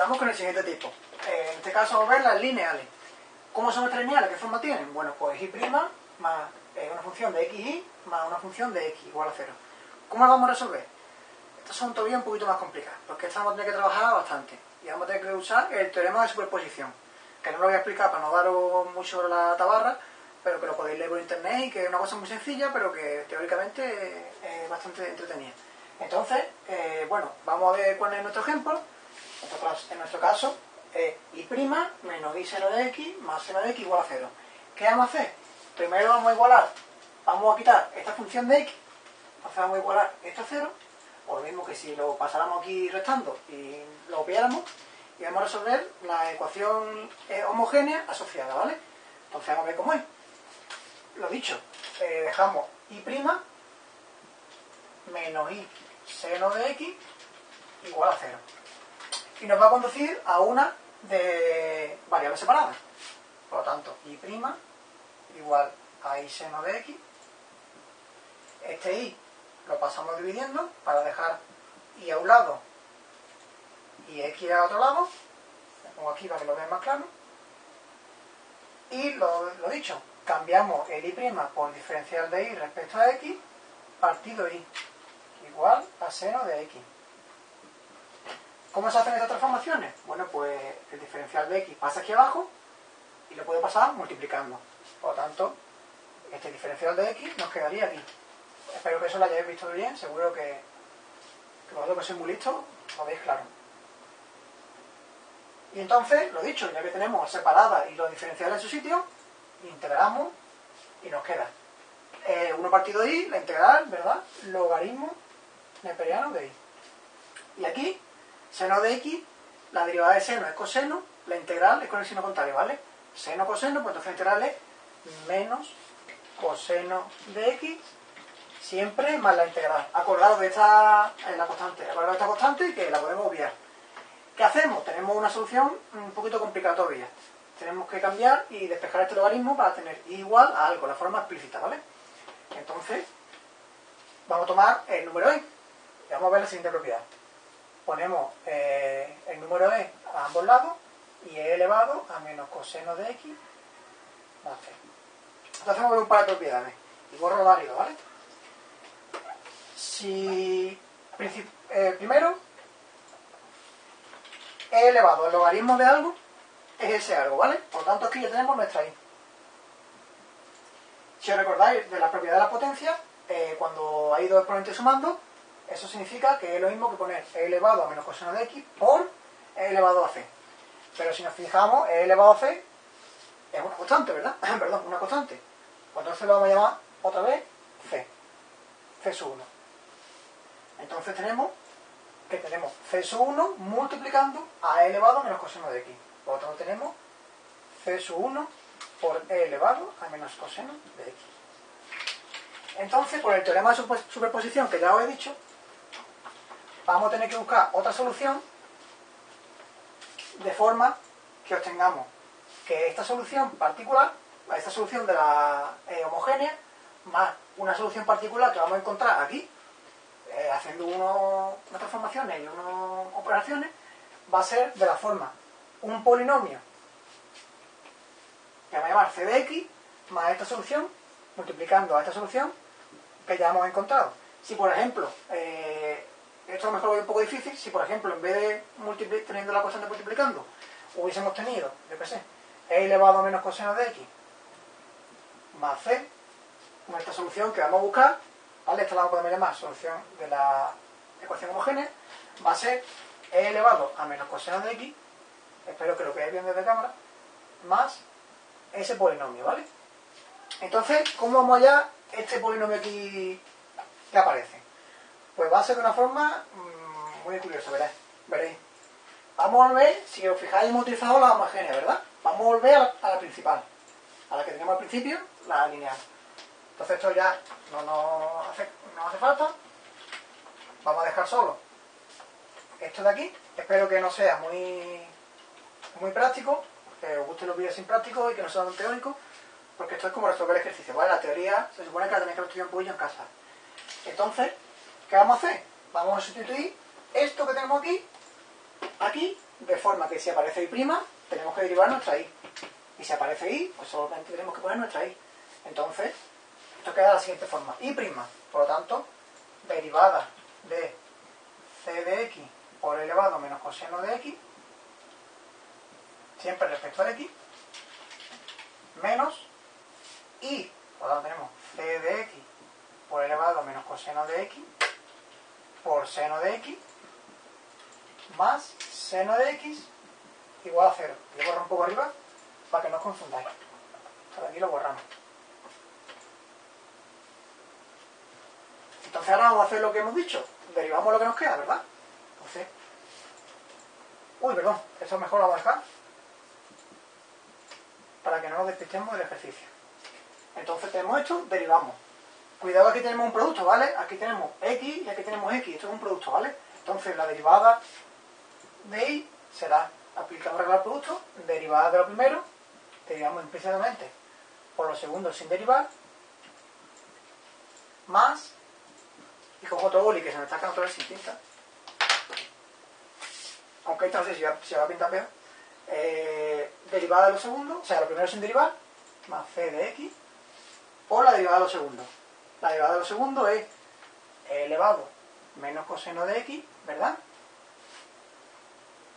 Vamos con el siguiente tipo. Eh, en este caso vamos a ver las lineales. ¿Cómo son estas lineales? ¿Qué forma tienen? Bueno, pues y' más eh, una función de xy más una función de x igual a 0. ¿Cómo las vamos a resolver? Estas son todavía un poquito más complicadas, porque estas vamos a tener que trabajar bastante. Y vamos a tener que usar el teorema de superposición, que no lo voy a explicar para no daros mucho la tabarra, pero que lo podéis leer por internet y que es una cosa muy sencilla, pero que teóricamente es bastante entretenida. Entonces, eh, bueno, vamos a ver cuál es nuestro ejemplo. En nuestro caso, es y' menos y seno de x más seno de x igual a 0. ¿Qué vamos a hacer? Primero vamos a igualar, vamos a quitar esta función de x, entonces vamos a igualar esto a 0, o lo mismo que si lo pasáramos aquí restando y lo copiáramos, y vamos a resolver la ecuación eh, homogénea asociada, ¿vale? Entonces vamos a ver cómo es. Lo dicho, eh, dejamos y' menos y seno de x igual a 0. Y nos va a conducir a una de variables separadas. Por lo tanto, y' igual a y seno de x. Este y lo pasamos dividiendo para dejar y a un lado y x a otro lado. Lo pongo aquí para que lo vean más claro. Y lo, dicho, cambiamos el y' por diferencial de y respecto a x partido y igual a seno de x. ¿Cómo se hacen estas transformaciones? Bueno, pues el diferencial de x pasa aquí abajo y lo puedo pasar multiplicando. Por lo tanto, este diferencial de x nos quedaría aquí. Espero que eso lo hayáis visto bien, seguro que, que vosotros que sois muy listos lo veis claro. Y entonces, lo dicho, ya que tenemos separadas y los diferenciales en su sitio, integramos y nos queda 1 eh, partido i, la integral, ¿verdad? Logaritmo neperiano de i. Y aquí, seno de x, la derivada de seno es coseno, la integral es con el signo contrario, ¿vale? Seno, coseno, pues entonces la integral es menos coseno de x siempre más la integral. Acordado de esta, la constante, acordado de esta constante y que la podemos obviar. ¿Qué hacemos? Tenemos una solución un poquito complicada todavía. Tenemos que cambiar y despejar este logaritmo para tener igual a algo, la forma explícita, ¿vale? Entonces, vamos a tomar el número e y vamos a ver la siguiente propiedad. Ponemos eh, el número e a ambos lados y e elevado a menos coseno de x más c. Entonces vamos a un par de propiedades. Y borro varios, ¿vale? Si eh, primero e elevado al logaritmo de algo es ese algo, ¿vale? Por tanto aquí ya tenemos nuestra i. Si os recordáis de la propiedad de la potencia, eh, cuando hay dos exponentes sumando, eso significa que es lo mismo que poner e elevado a menos coseno de x por e elevado a c. Pero si nos fijamos, e elevado a c es una constante, ¿verdad? Perdón, una constante. Pues entonces lo vamos a llamar otra vez C. C sub 1. Entonces tenemos que tenemos C sub 1 multiplicando a E elevado a menos coseno de X. Por lo tanto tenemos C sub 1 por E elevado a menos coseno de X. Entonces, por el teorema de superposición que ya os he dicho, vamos a tener que buscar otra solución de forma que obtengamos que esta solución particular, esta solución de la eh, homogénea, más una solución particular que vamos a encontrar aquí, eh, haciendo unas transformaciones y unas operaciones, va a ser de la forma un polinomio que vamos a llamar c de x más esta solución multiplicando a esta solución que ya hemos encontrado. Si por ejemplo, eh, esto a lo mejor lo veo un poco difícil, si por ejemplo en vez de teniendo la constante multiplicando hubiésemos tenido, yo qué sé, e elevado a menos coseno de x más c, esta solución que vamos a buscar, ¿vale? Esta la podemos llamar solución de la ecuación homogénea, va a ser e elevado a menos coseno de x, espero que lo veáis bien desde cámara, más ese polinomio, ¿vale? Entonces, ¿cómo vamos allá este polinomio aquí que aparece? Pues va a ser de una forma mmm, muy curiosa, veréis. veréis. Vamos a ver, si os fijáis, hemos utilizado la homogénea, ¿verdad? Vamos a volver a la principal, a la que teníamos al principio, la lineal. Entonces esto ya no nos hace, no hace falta. Vamos a dejar solo esto de aquí. Espero que no sea muy, muy práctico, que os gusten los vídeos sin prácticos y que no sean teóricos, porque esto es como resolver ejercicio, ¿vale? La teoría se supone que la tenéis que estudiar un poquillo en casa. Entonces, ¿qué vamos a hacer? Vamos a sustituir esto que tenemos aquí, aquí, de forma que si aparece y', tenemos que derivar nuestra i. Y si aparece i, pues solamente tenemos que poner nuestra i. Entonces, esto queda de la siguiente forma. i', por lo tanto, derivada de c de x por elevado menos coseno de x, siempre respecto a x, menos i, por lo tanto tenemos c de x por elevado menos coseno de x por seno de x más seno de x igual a 0. Le borro un poco arriba para que no os confundáis. Por aquí lo borramos. Entonces ahora vamos a hacer lo que hemos dicho. Derivamos lo que nos queda, ¿verdad? Entonces... Uy, perdón. Eso mejor lo dejar. Para que no nos despistemos del ejercicio. Entonces tenemos esto, derivamos. Cuidado, aquí tenemos un producto, ¿vale? Aquí tenemos x y aquí tenemos x. Esto es un producto, ¿vale? Entonces la derivada de y será, aplicamos regla al producto, derivada de lo primero, derivamos implícitamente por lo segundo sin derivar, más, y cojo otro boli que se me está quedando otra vez sin tinta, aunque esto no sé si va, va a pintar peor, eh, derivada de lo segundo, o sea, lo primero sin derivar, más c de x, por la derivada de lo segundo. La derivada de lo segundo es elevado menos coseno de x, ¿verdad?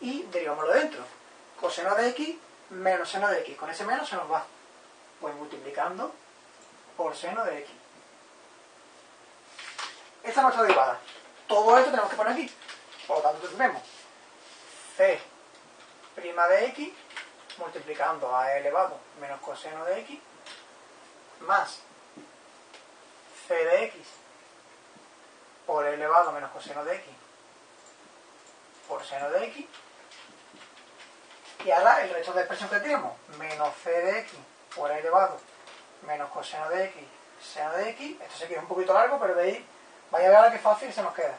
y derivámoslo dentro. Coseno de x menos seno de x. Con ese menos se nos va. Pues multiplicando por seno de x. Esta es nuestra derivada. Todo esto tenemos que poner aquí. Por lo tanto, tenemos c' de x multiplicando a e elevado menos coseno de x más c de x por elevado menos coseno de x por seno de x y ahora el resto de expresión que tenemos, menos c de x por elevado menos coseno de x seno de x, esto se queda un poquito largo, pero ahí vaya a ver ahora qué fácil se nos queda.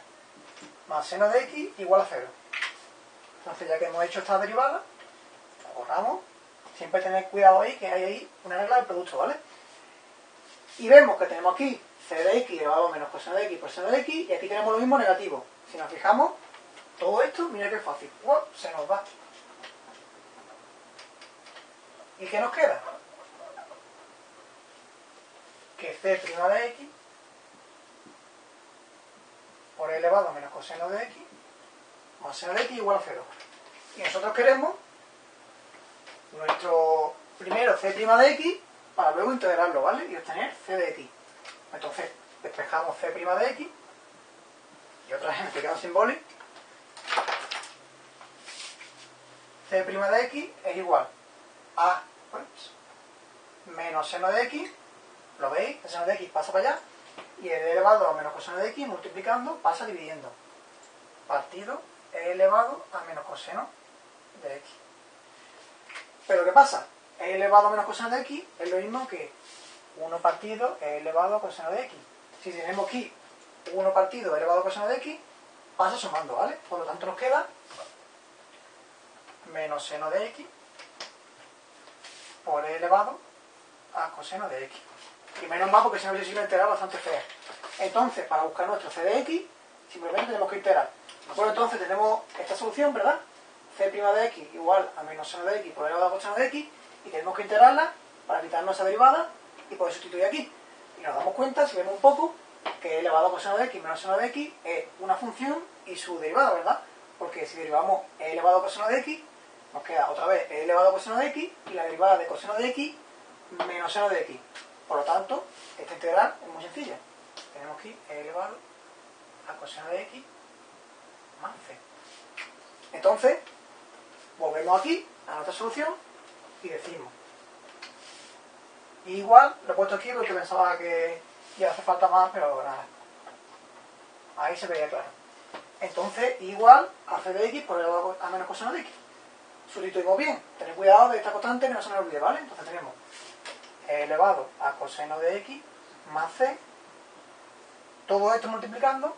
Más seno de x igual a 0. Entonces ya que hemos hecho esta derivada, borramos. Siempre tener cuidado ahí, que hay ahí una regla del producto, ¿vale? Y vemos que tenemos aquí c de x elevado menos coseno de x por seno de x, y aquí tenemos lo mismo negativo. Si nos fijamos, todo esto, mira qué fácil. Se nos va. ¿Y qué nos queda? Que c' de x por elevado menos coseno de x más seno de x igual a 0. Y nosotros queremos nuestro primero c' de x para luego integrarlo, ¿vale? Y obtener c de x. Entonces, despejamos c' de x y otra vez me quedado sin boli. c' de x es igual a pues, menos seno de x, ¿lo veis? El seno de x pasa para allá y el elevado a menos coseno de x multiplicando pasa dividiendo. Partido e elevado a menos coseno de x. Pero ¿qué pasa? E elevado a menos coseno de x es lo mismo que 1 partido e elevado a coseno de x. Si tenemos aquí 1 partido elevado a coseno de x, pasa sumando, ¿vale? Por lo tanto nos queda menos seno de x por e elevado a coseno de x. Y menos mal porque si no hubiese sido integral bastante fea. Entonces, para buscar nuestro c de x, simplemente tenemos que integrar. Bueno, entonces tenemos esta solución, ¿verdad? c' de x igual a menos seno de x por elevado a coseno de x y tenemos que integrarla para quitarnos esa derivada y poder sustituir aquí. Y nos damos cuenta, si vemos un poco, que elevado a coseno de x menos seno de x es una función y su derivada, ¿verdad? Porque si derivamos e elevado a coseno de x, nos queda otra vez e elevado a coseno de x y la derivada de coseno de x menos seno de x. Por lo tanto, esta integral es muy sencilla. Tenemos aquí e elevado a coseno de x más c. Entonces, volvemos aquí a nuestra solución y decimos igual, lo he puesto aquí porque pensaba que ya hace falta más, pero nada. Ahí se veía claro. Entonces, igual a c de x por elevado a menos coseno de x sustituimos bien. Tened cuidado de esta constante no se nos olvide, ¿vale? Entonces tenemos elevado a coseno de x más c, todo esto multiplicando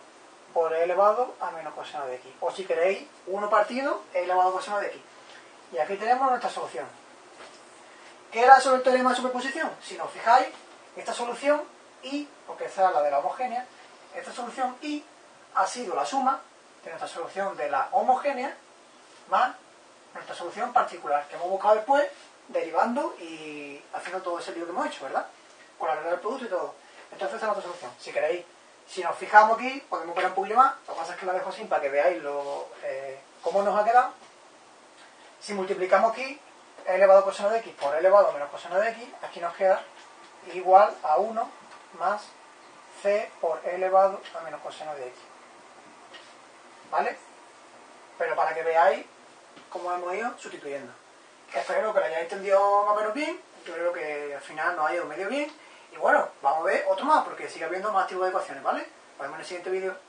por elevado a menos coseno de x. O si queréis, 1 partido elevado a coseno de x. Y aquí tenemos nuestra solución. ¿Qué era sobre el teorema de superposición? Si nos fijáis, esta solución y, porque esta es la de la homogénea, esta solución y ha sido la suma de nuestra solución de la homogénea más nuestra solución particular, que hemos buscado después, derivando y haciendo todo ese lío que hemos hecho, ¿verdad? Con la regla del producto y todo. Entonces esta es nuestra solución. Si queréis, si nos fijamos aquí, podemos ver un poquillo más. Lo que pasa es que la dejo así para que veáis lo, eh, cómo nos ha quedado. Si multiplicamos aquí e elevado coseno de x por e elevado menos coseno de x, aquí nos queda igual a 1 más c por elevado a menos coseno de x. ¿Vale? Pero para que veáis cómo hemos ido sustituyendo. Espero que lo hayáis entendido más o menos bien. Yo creo que al final nos ha ido medio bien. Y bueno, vamos a ver otro más, porque sigue habiendo más tipos de ecuaciones, ¿vale? Nos vemos en el siguiente vídeo.